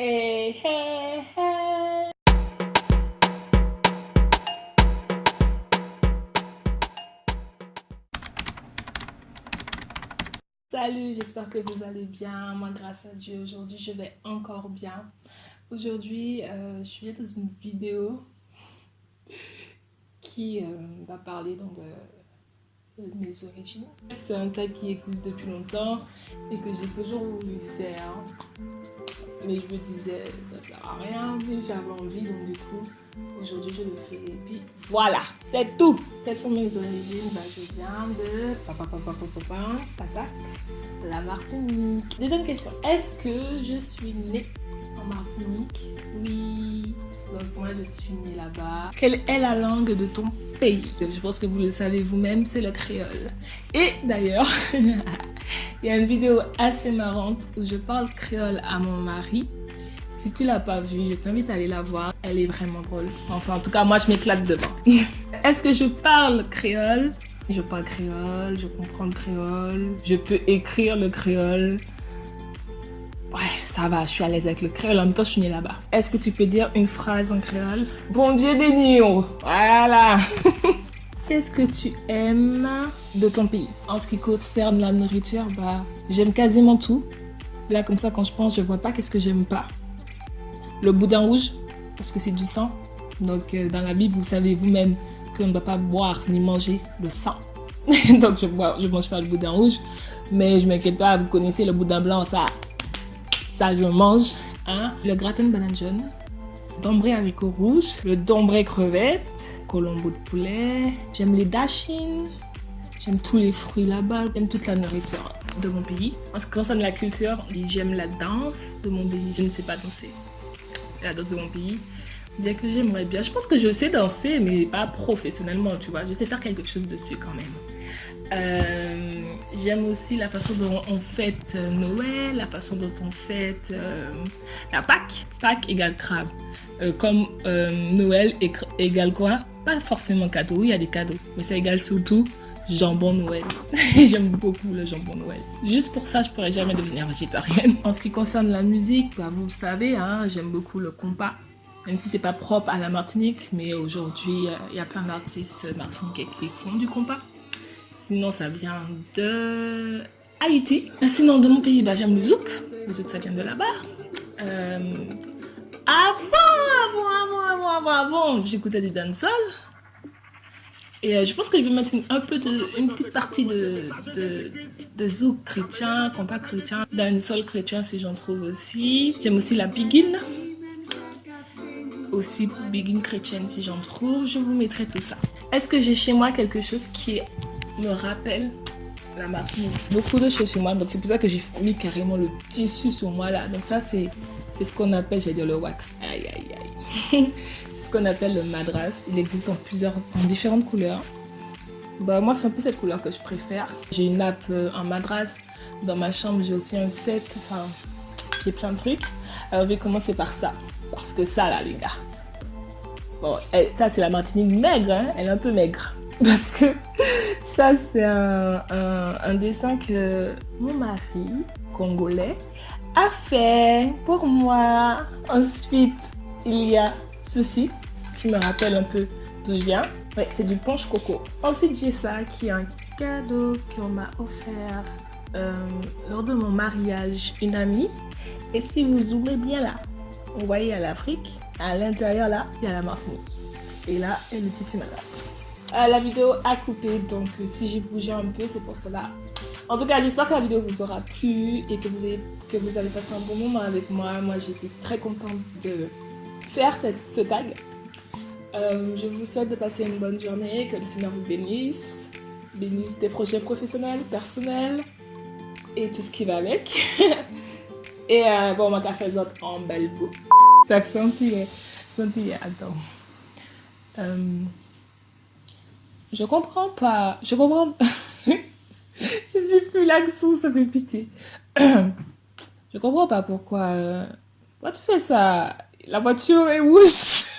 Hey, hey, hey. Salut, j'espère que vous allez bien. Moi, grâce à Dieu, aujourd'hui, je vais encore bien. Aujourd'hui, euh, je suis dans une vidéo qui euh, va parler de mes origines. C'est un tag qui existe depuis longtemps et que j'ai toujours voulu faire. Mais je me disais, ça sert à rien, mais j'avais envie, donc du coup, aujourd'hui je le fais. Et puis voilà, c'est tout. Quelles sont mes origines? Bah, Je viens de la Martinique. Deuxième question, est-ce que je suis née en Martinique? Oui. Donc moi je suis née là-bas. Quelle est la langue de ton pays? Je pense que vous le savez vous-même, c'est le créole. Et d'ailleurs, il y a une vidéo assez marrante où je parle créole à mon mari. Si tu l'as pas vue, je t'invite à aller la voir. Elle est vraiment drôle. Enfin, en tout cas, moi, je m'éclate devant. Est-ce que je parle créole? Je parle créole, je comprends le créole, je peux écrire le créole. Ouais, ça va, je suis à l'aise avec le créole. En même temps, je suis née là-bas. Est-ce que tu peux dire une phrase en créole? Bon Dieu béni, oh. Voilà. Qu'est-ce que tu aimes de ton pays? En ce qui concerne la nourriture, bah, j'aime quasiment tout. Là, comme ça, quand je pense, je vois pas qu'est-ce que j'aime pas. Le boudin rouge, parce que c'est du sang. Donc, euh, dans la Bible, vous savez vous-même qu'on ne doit pas boire ni manger le sang. Donc, je, je mange pas le boudin rouge. Mais je m'inquiète pas, vous connaissez le boudin blanc, ça, ça, je mange. Hein? Le gratin de banane jaune, dombré haricots rouges, le dombré crevette, colombo de poulet. J'aime les dashines. J'aime tous les fruits là-bas. J'aime toute la nourriture de mon pays. En ce qui concerne la culture, j'aime la danse de mon pays. Je ne sais pas danser. La danse de mon pays. Bien que j'aimerais bien. Je pense que je sais danser, mais pas professionnellement, tu vois. Je sais faire quelque chose dessus quand même. Euh, J'aime aussi la façon dont on fête euh, Noël, la façon dont on fête euh, la Pâques. Pâques égale crabe. Comme Noël égale quoi? Pas forcément cadeau, oui, il y a des cadeaux, mais ça égale surtout jambon Noël. J'aime beaucoup le jambon Noël. Juste pour ça, je pourrais jamais devenir végétarienne. En ce qui concerne la musique, bah, vous le savez, hein, j'aime beaucoup le compas. Même si c'est pas propre à la Martinique, mais aujourd'hui, il y a plein d'artistes martiniquais qui font du compas. Sinon, ça vient de Haïti. Sinon, de mon pays, bah, j'aime le zouk. Le zouk, ça vient de là-bas. Euh, avant, avant, avant, avant, avant, j'écoutais du dancehall. Et euh, je pense que je vais mettre une, un peu de, une petite partie de, de, de zouk chrétien, compas chrétien, dancehall chrétien si j'en trouve aussi. J'aime aussi la biguine. Aussi biguine chrétienne si j'en trouve. Je vous mettrai tout ça. Est-ce que j'ai chez moi quelque chose qui me rappelle la Martinique? Beaucoup de choses sur moi, donc c'est pour ça que j'ai mis carrément le tissu sur moi là. Donc ça, c'est ce qu'on appelle, j'ai dire le wax. Aïe, aïe, aïe. ce qu'on appelle le madras. Il existe en plusieurs, en différentes couleurs. Bah, moi, c'est un peu cette couleur que je préfère. J'ai une nappe euh, en madras. Dans ma chambre, j'ai aussi un set, enfin, qui est plein de trucs. Alors, je vais commencer par ça. Parce que ça, là, les gars. Bon, ça, c'est la Martinique maigre, hein. Elle est un peu maigre. Parce que ça, c'est un, dessin que mon mari, congolais, a fait pour moi. Ensuite, il y a ceci qui me rappelle un peu d'où je viens. C'est du punch coco. Ensuite, j'ai ça qui est un cadeau qu'on m'a offert euh, lors de mon mariage, une amie. Et si vous zoomez bien là, vous voyez à l'Afrique, à l'intérieur là, il y a la Martinique. Et là, il y a le tissu madras. Euh, la vidéo a coupé, donc euh, si j'ai bougé un peu, c'est pour cela. En tout cas, j'espère que la vidéo vous aura plu et que vous, avez, que vous avez passé un bon moment avec moi. Moi, j'étais très contente de faire ce tag. Euh, je vous souhaite de passer une bonne journée, que le Seigneur vous bénisse, bénisse des projets professionnels, personnels et tout ce qui va avec. et bon, ma café en belle boue. Donc, senti, senti, attends. Je comprends pas. Je comprends. je suis plus l'accent, ça fait pitié. je comprends pas pourquoi. Euh, pourquoi tu fais ça? La voiture est rouge.